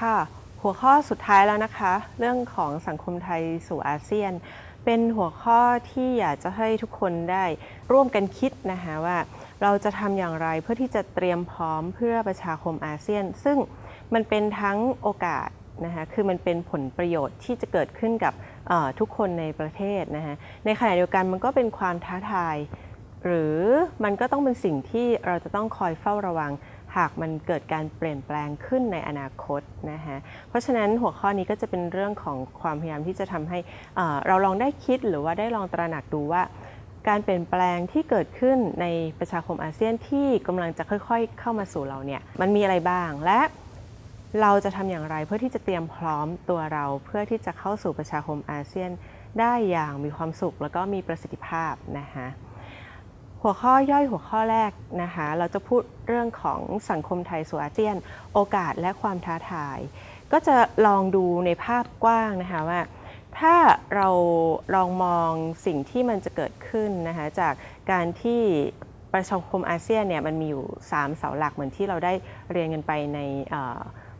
ค่ะ หัวข้อสุดท้ายแล้วนะคะ เรื่องของสังคมไทยสู่อาเซียน เป็นหัวข้อที่อยากจะให้ทุกคนได้ร่วมกันคิดนะคะว่า เราจะทำอย่างไรเพื่อที่จะเตรียมพร้อมเพื่อประชาคมอาเซียน ซึ่งมันเป็นทั้งโอกาสนะคะคือมันเป็นผลประโยชน์ที่จะเกิดขึ้นกับทุกคนในประเทศนะคะในขณะเดียวกันมันก็เป็นความท้าทาย หรือมันก็ต้องเป็นสิ่งที่เราจะต้องคอยเฝ้าระวัง หากมันเกิดการเปลี่ยนแปลงขึ้นในอนาคตนะคะเพราะฉะนั้นหัวข้อนี้ก็จะเป็นเรื่องของความพยายามที่จะทำให้เราลองได้คิดหรือว่าได้ลองตระหนักดูว่า การเปลี่ยนแปลงที่เกิดขึ้นในประชาคมอาเซียนที่กำลังจะค่อยๆ เข้ามาสู่เราเนี่ยมันมีอะไรบ้างและเราจะทำอย่างไรเพื่อที่จะเตรียมพร้อมตัวเราเพื่อที่จะเข้าสู่ประชาคมอาเซียนได้อย่างมีความสุขแล้วก็มีประสิทธิภาพนะคะ หัวข้อย่อยหัวข้อแรกนะคะ เราจะพูดเรื่องของสังคมไทยสู่อาเซียน โอกาสและความท้าทาย ก็จะลองดูในภาพกว้างนะคะว่า ถ้าเราลองมองสิ่งที่มันจะเกิดขึ้นนะคะจากการที่ประชาคมอาเซียนเนี่ยมันมีอยู่ 3 เสาหลักเหมือนที่เราได้เรียนกันไปใน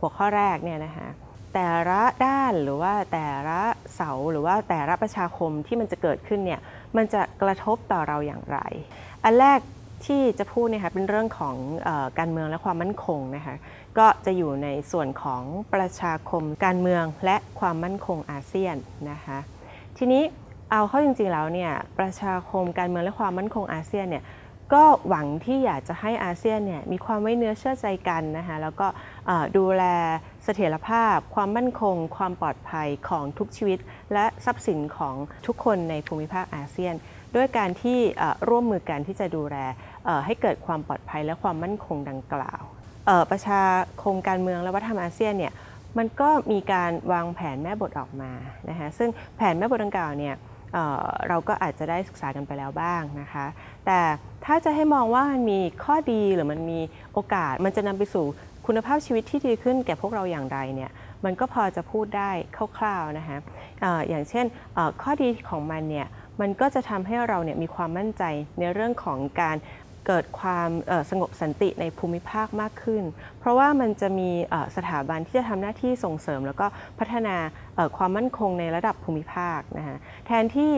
หัวข้อแรกเนี่ยนะคะแต่ละด้านหรือว่าแต่ละเสาหรือว่าแต่ละประชาคมที่มันจะเกิดขึ้นเนี่ย มันจะกระทบต่อเราอย่างไร อันแรกที่จะพูดเนี่ยค่ะเป็นเรื่องของอการเมืองและความมั่นคงนะคะก็จะอยู่ในส่วนของประชาคมการเมืองและความมั่นคงอาเซียนนะคะทีนี้เอาเข้าจริงๆแล้วเนี่ยประชาคมการเมืองและความมั่นคงอาเซียนเนี่ย ก็หวังที่อยากจะให้อาเซียนเนี่ยมีความไว้เนื้อเชื่อใจกันนะคะแล้วก็ดูแลเสถียรภาพ ความมั่นคง ความปลอดภัยของทุกชีวิต และทรัพย์สินของทุกคนในภูมิภาคอาเซียน ด้วยการที่ร่วมมือกันที่จะดูแลให้เกิดความปลอดภัยและความมั่นคงดังกล่าวประชาคมการเมืองและวัฒนธรรมอาเซียนเนี่ยมันก็มีการวางแผนแม่บทออกมานะคะซึ่งแผนแม่บทดังกล่าวเนี่ย เเราก็อาจจะได้ศึกษากันไปแล้วบ้างนะคะ แต่ถ้าจะให้มองว่ามันมีข้อดีหรือมันมีโอกาส มันจะนำไปสู่คุณภาพชีวิตที่ดีขึ้นแก่พวกเราอย่างไรเนี่ยมันก็พอจะพูดได้คร่าวๆนะคะอออย่างเช่นข้อดีของมันเนี่ยมันก็จะทำให้เราเนี่ยมีความมั่นใจในเรื่องของการเกิดความสงบสันติในภูมิภาคมากขึ้น เพราะว่ามันจะมีสถาบันที่จะทำหน้าที่ส่งเสริม แล้วก็พัฒนา ความมั่นคงในระดับภูมิภาคนะคะแทนที่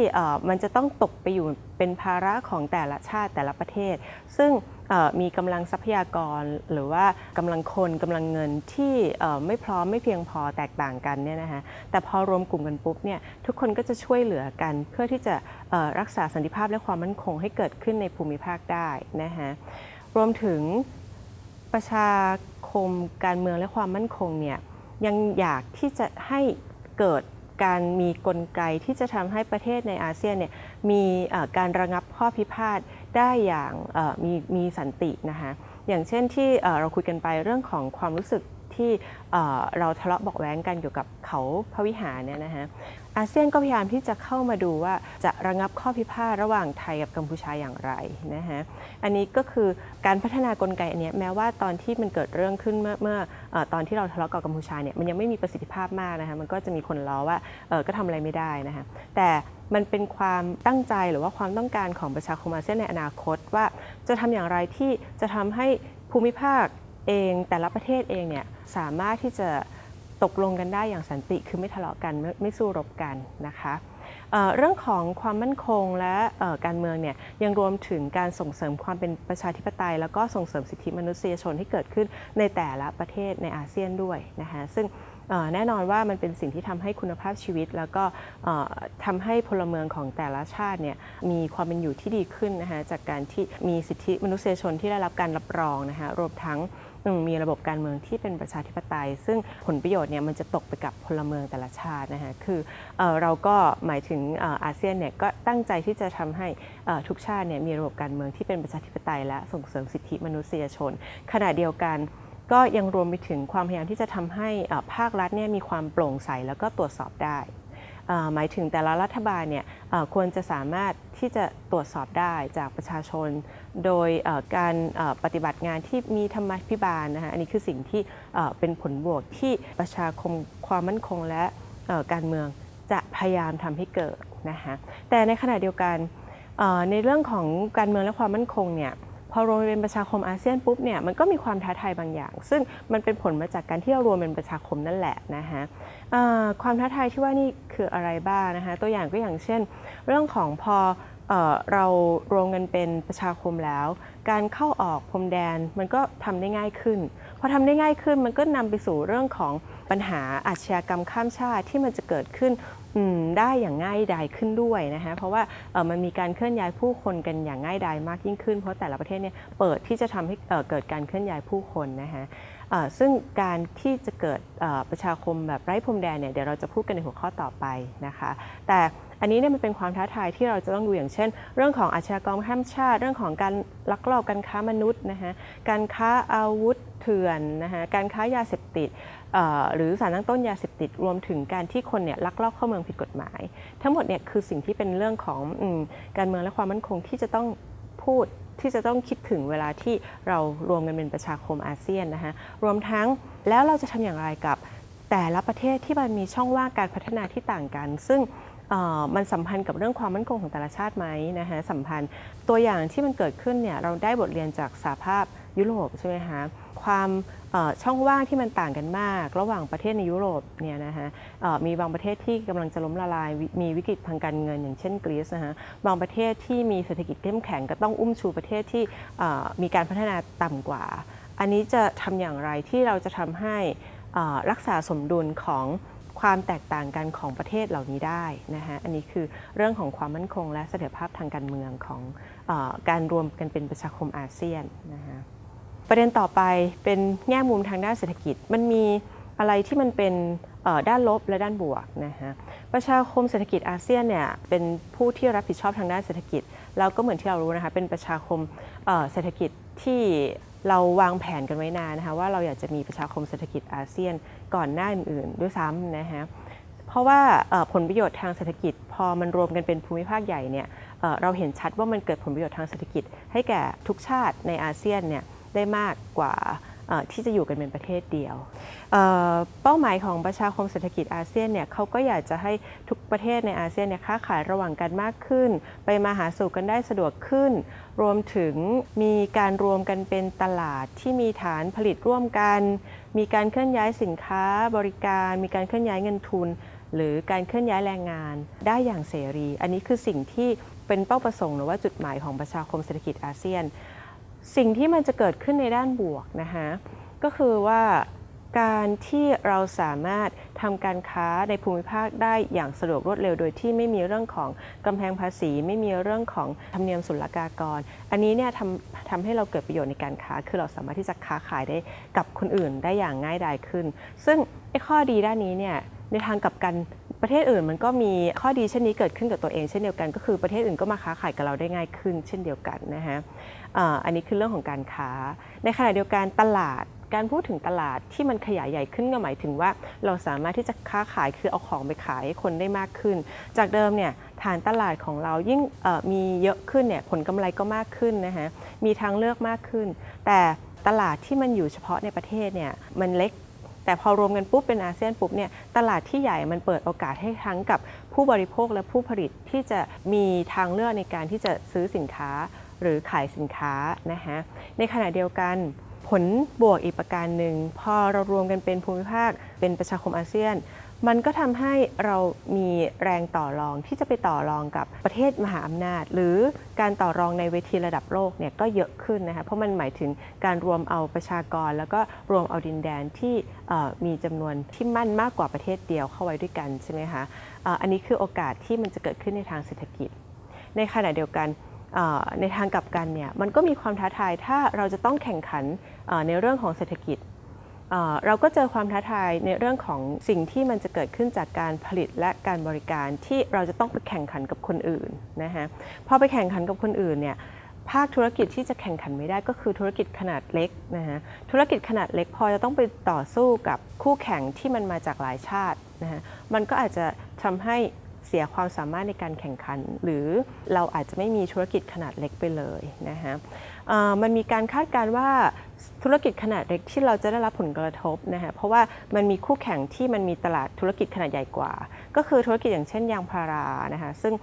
มันจะต้องตกไปอยู่เป็นภาระของแต่ละชาติแต่ละประเทศ ซึ่งมีกำลังทรัพยากรหรือว่ากำลังคนกำลังเงินที่ไม่พร้อมไม่เพียงพอแตกต่างกันเนี่ยนะคะแต่พอรวมกลุ่มกันปุ๊บเนี่ยทุกคนก็จะช่วยเหลือกัน เพื่อที่จะรักษาสันติภาพและความมั่นคงให้เกิดขึ้นในภูมิภาคได้นะคะรวมถึงประชาคมการเมืองและความมั่นคงเนี่ยยังอยากที่จะให้ เกิดการมีกลไกที่จะทำให้ประเทศในอาเซียนเนี่ยมีการระงับข้อพิพาทได้อย่างมีมีสันตินะคะอย่างเช่นที่เราคุยกันไปเรื่องของความรู้สึก ที่เราทะเลาะบอกแว้งกันเกี่ยวกับเขาพระวิหารเนี่ยนะคะอาเซียนก็พยายามที่จะเข้ามาดูว่าจะระงับข้อพิพาทระหว่างไทยกับกัมพูชาอย่างไรนะคะอันนี้ก็คือการพัฒนากลไกอันนี้แม้ว่าตอนที่มันเกิดเรื่องขึ้นเมื่อเมื่ออตอนที่เราทะเลาะกับกัมพูชาเนี่ยมันยังไม่มีประสิทธิภาพมากนะคะมันก็จะมีคนล้อว่าก็ทำอะไรไม่ได้นะคะแต่มันเป็นความตั้งใจหรือว่าความต้องการของประชาคมอาเซียนในอนาคตว่าจะทำอย่างไรที่จะทำให้ภูมิภาค เองแต่ละประเทศเองเนี่ยสามารถที่จะตกลงกันได้อย่างสันติคือไม่ทะเลาะกันไม่ไม่สู้รบกันนะคะเเรื่องของความมั่นคงและการเมืองเนี่ยยังรวมถึงการส่งเสริมความเป็นประชาธิปไตย แล้วก็ส่งเสริมสิทธิมนุษยชนที่เกิดขึ้นในแต่ละประเทศในอาเซียนด้วยนะคะซึ่งแน่นอนว่ามันเป็นสิ่งที่ทำให้คุณภาพชีวิต แล้วก็เอ่อทำให้พลเมืองของแต่ละชาติเนี่ยมีความเป็นอยู่ที่ดีขึ้นนะคะจากการที่มีสิทธิมนุษยชนที่ได้รับการรับรองนะคะรวมทั้ง อืมมีระบบการเมืองที่เป็นประชาธิปไตย ซึ่งผลประโยชน์เนี่ยมันจะตกไปกับพลเมืองแต่ละชาตินะคะคือเออเราก็หมายถึงอออาเซียนเนี่ยก็ตั้งใจที่จะทำให้ทุกชาติเนี่ยมีระบบการเมืองที่เป็นประชาธิปไตย และส่งเสริมสิทธิมนุษยชน ขณะเดียวกันก็ยังรวมไปถึงความพยายามที่จะทำให้ภาครัฐเนี่ยมีความโปร่งใสแล้วก็ตรวจสอบได้ หมายถึงแต่ละรัฐบาลเนี่ยควรจะสามารถที่จะตรวจสอบได้จากประชาชน โดยการปฏิบัติงานที่มีธรรมาภิบาลนะคะอันนี้คือสิ่งที่เป็นผลบวกที่ประชาคมความมั่นคงและการเมืองจะพยายามทำให้เกิดนะคะแต่ในขณะเดียวกันในเรื่องของการเมืองและความมั่นคงเนี่ย อรวมเป็นประชาคมอาเซียนปุ๊บเนี่ยมันก็มีความท้าทายบางอย่าง ซึ่งมันเป็นผลมาจากการที่เรารวมเป็นประชาคมนั่นแหละนะคะความท้าทายที่ว่านี่คืออะไรบ้างนะคะตัวอย่างก็อย่างเช่น เรื่องของพอเรารวมกันเป็นประชาคมแล้ว การเข้าออกพรมแดนมันก็ทำได้ง่ายขึ้นพอทำได้ง่ายขึ้นมันก็นำไปสู่เรื่องของปัญหาอาชญากรรมข้ามชาติที่มันจะเกิดขึ้น ได้อย่างง่ายดายขึ้นด้วยนะคะเพราะว่ามันมีการเคลื่อนย้ายผู้คนกันอย่างง่ายดายมากยิ่งขึ้น เพราะแต่ละประเทศเนี่ยเปิดที่จะทำให้เกิดการเคลื่อนย้ายผู้คนนะคะซึ่งการที่จะเกิดประชาคมแบบไร้พรมแดนเนี่ยเดี๋ยวเราจะพูดกันในหัวข้อต่อไปนะคะแต่ อันนี้เนี่ยมันเป็นความท้าทายที่เราจะต้องดูอย่างเช่น เรื่องของอาชญากรรมข้ามชาติ เรื่องของการลักลอบการค้ามนุษย์นะคะการค้าอาวุธเถื่อนนะคะการค้ายาเสพติดหรือสารตั้งต้นยาเสพติดรวมถึงการที่คนเนี่ยลักลอบเข้าเมืองผิดกฎหมาย ทั้งหมดเนี่ยคือสิ่งที่เป็นเรื่องของอการเมืองและความมั่นคงที่จะต้องพูดที่จะต้องคิดถึงเวลาที่เรารวมกันเป็นประชาคมอาเซียนนะคะรวมทั้งแล้วเราจะทำอย่างไรกับแต่ละประเทศที่มันมีช่องว่างการพัฒนาที่ต่างกัน ซึ่ง มันสัมพันธ์กับเรื่องความมั่นคงของแต่ละชาติไหมนะคะสัมพันธ์ตัวอย่างที่มันเกิดขึ้นเนี่ยเราได้บทเรียนจากสหภาพยุโรปใช่ไหมคะความช่องว่างที่มันต่างกันมาก ระหว่างประเทศในยุโรปเนี่ยนะคะมีบางประเทศที่กำลังจะล้มละลาย มีวิกฤตทางการเงินอย่างเช่นกรีซนะคะบางประเทศที่มีเศรษฐกิจเข้มแข็งก็ต้องอุ้มชูประเทศที่มีการพัฒนาต่ำกว่า อันนี้จะทำอย่างไรที่เราจะทำให้รักษาสมดุลของ ความแตกต่างกันของประเทศเหล่านี้ได้นะคะอันนี้คือเรื่องของความมั่นคงและเสถียรภาพทางการเมืองของอการรวมกันเป็นประชาคมอาเซียนนะคะประเด็นต่อไปเป็นแง่มุมทางด้านเศรษฐกิจ มันมีอะไรที่มันเป็นด้านลบและด้านบวกนะคะประชาคมเศรษฐกิจอาเซียนเนี่ยเป็นผู้ที่รับผิดชอบทางด้านเศรษฐกิจ แล้วก็เหมือนที่เรารู้นะคะเป็นประชาคมเศรษฐกิจที่ เราวางแผนกันไว้นานนะคะว่าเราอยากจะมีประชาคมเศรษฐกิจอาเซียนก่อนหน้าอื่นๆด้วยซ้ำนะคะเพราะว่าผลประโยชน์ทางเศรษฐกิจ พอมันรวมกันเป็นภูมิภาคใหญ่เนี่ยเราเห็นชัดว่ามันเกิดผลประโยชน์ทางเศรษฐกิจ ให้แก่ทุกชาติในอาเซียนเนี่ยได้มากกว่า ที่จะอยู่กันเป็นประเทศเดียวเเป้าหมายของประชาคมเศรษฐกิจอาเซียนเนี่ยเขาก็อยากจะให้ทุกประเทศในอาเซียนเนี่ยค้าขายระหว่างกันมากขึ้น ไปมาหาสู่กันได้สะดวกขึ้น รวมถึงมีการรวมกันเป็นตลาดที่มีฐานผลิตร่วมกัน มีการเคลื่อนย้ายสินค้าบริการ มีการเคลื่อนย้ายเงินทุน หรือการเคลื่อนย้ายแรงงานได้อย่างเสรี อันนี้คือสิ่งที่เป็นเป้าประสงค์หรือว่าจุดหมายของประชาคมเศรษฐกิจอาเซียน สิ่งที่มันจะเกิดขึ้นในด้านบวกนะคะก็คือว่าการที่เราสามารถทำการค้าในภูมิภาคได้อย่างสะดวกรวดเร็ว โดยที่ไม่มีเรื่องของกำแพงภาษี ไม่มีเรื่องของธรรมเนียมศุลกากร อันนี้เนี่ยทำทำให้เราเกิดประโยชน์ในการค้า คือเราสามารถที่จะค้าขายได้กับคนอื่นได้อย่างง่ายดายขึ้น ซึ่งไอ้ข้อดีด้านนี้เนี่ยในทางกลับกัน ประเทศอื่นมันก็มีข้อดีเช่นนี้เกิดขึ้นกับตัวเองเช่นเดียวกัน ก็คือประเทศอื่นก็มาค้าขายกับเราได้ง่ายขึ้น เช่นเดียวกันนะฮะอันนี้คือเรื่องของการค้า ในขณะเดียวกันตลาดการพูดถึงตลาดที่มันขยายใหญ่ขึ้นก็หมายถึงว่า เราสามารถที่จะค้าขายคือเอาของไปขายให้คนได้มากขึ้น จากเดิมเนี่ยฐานตลาดของเรายิ่งมีเยอะขึ้นเนี่ยผลกำไรก็มากขึ้นนะฮะมีทางเลือกมากขึ้น แต่ตลาดที่มันอยู่เฉพาะในประเทศเนี่ยมันเล็ก แต่พอรวมกันปุ๊บเป็นอาเซียนปุ๊บเนี่ยตลาดที่ใหญ่มันเปิดโอกาสให้ทั้งกับผู้บริโภคและผู้ผลิตที่จะมีทางเลือกในการที่จะซื้อสินค้าหรือขายสินค้านะคะในขณะเดียวกัน ผลบวกอีกประการหนึ่ง พอเรารวมกันเป็นภูมิภาคเป็นประชาคมอาเซียน มันก็ทำให้เรามีแรงต่อรองที่จะไปต่อรองกับประเทศมหาอำนาจ หรือการต่อรองในเวทีระดับโลกเนี่ยก็เยอะขึ้นนะคะเพราะมันหมายถึงการรวมเอาประชากร แล้วก็รวมเอาดินแดนที่มีจำนวนที่มั่นมากกว่าประเทศเดียวเข้าไว้ด้วยกันใช่ไหมคะอันนี้คือโอกาสที่มันจะเกิดขึ้นในทางเศรษฐกิจ ในขณะเดียวกัน ในทางกลับกันเนี่ยมันก็มีความท้าทายถ้าเราจะต้องแข่งขันในเรื่องของเศรษฐกิจ เราก็เจอความท้าทายในเรื่องของสิ่งที่มันจะเกิดขึ้นจากการผลิตและการบริการที่เราจะต้องไปแข่งขันกับคนอื่นนะคะพอไปแข่งขันกับคนอื่นเนี่ยภาคธุรกิจที่จะแข่งขันไม่ได้ก็คือธุรกิจขนาดเล็กนะฮะธุรกิจขนาดเล็กพอจะต้องไปต่อสู้กับคู่แข่งที่มันมาจากหลายชาตินะฮะมันก็อาจจะทำให้ เสียความสามารถในการแข่งขัน หรือเราอาจจะไม่มีธุรกิจขนาดเล็กไปเลยนะฮะมันมีการคาดการณ์ว่าธุรกิจขนาดเล็กที่เราจะได้รับผลกระทบนะฮะเพราะว่ามันมีคู่แข่งที่มันมีตลาดธุรกิจขนาดใหญ่กว่า ก็คือธุรกิจอย่างเช่นยางพารานะคะซึ่ง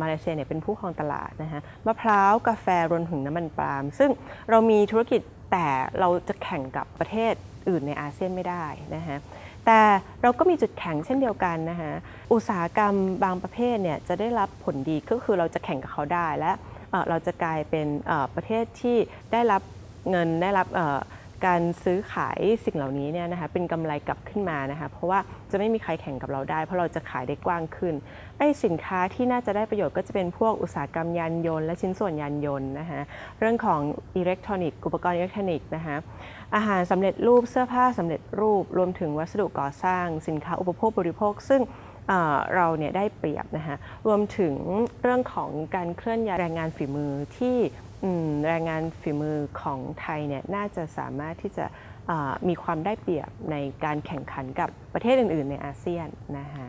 มาเลเซียเนี่ยเป็นผู้ครองตลาดนะฮะมะพร้าวกาแฟรวมถึงน้ำมันปาล์มซึ่งเรามีธุรกิจแต่เราจะแข่งกับประเทศอื่นในอาเซียนไม่ได้นะฮะ แต่เราก็มีจุดแข็งเช่นเดียวกันนะคะอุตสาหกรรมบางประเภทเนี่ยจะได้รับผลดีก็คือเราจะแข่งกับเขาได้และเราจะกลายเป็นประเทศที่ได้รับเงินได้รับการซื้อขายสิ่งเหล่านี้เนี่ยนะคะเป็นกำไรกลับขึ้นมานะคะเพราะว่าจะไม่มีใครแข่งกับเราได้ เพราะเราจะขายได้กว้างขึ้นไอ้สินค้าที่น่าจะได้ประโยชน์ก็จะเป็นพวกอุตสาหกรรมยานยนต์และชิ้นส่วนยานยนต์นะคะเรื่องของอิเล็กทรอนิกส์อุปกรณ์อิเล็กทรอนิกส์นะคะ อาหารสำเร็จรูปเสื้อผ้าสำเร็จรูป รวมถึงวัสดุก่อสร้าง สินค้าอุปโภคบริโภค ซึ่งเราเนี่ยได้เปรียบนะคะรวมถึงเรื่องของการเคลื่อนย้ายแรงงานฝีมือที่แรงงานฝีมือของไทยเนี่ยน่าจะสามารถที่จะมีความได้เปรียบในการแข่งขันกับประเทศอื่น ๆ ในอาเซียนนะคะ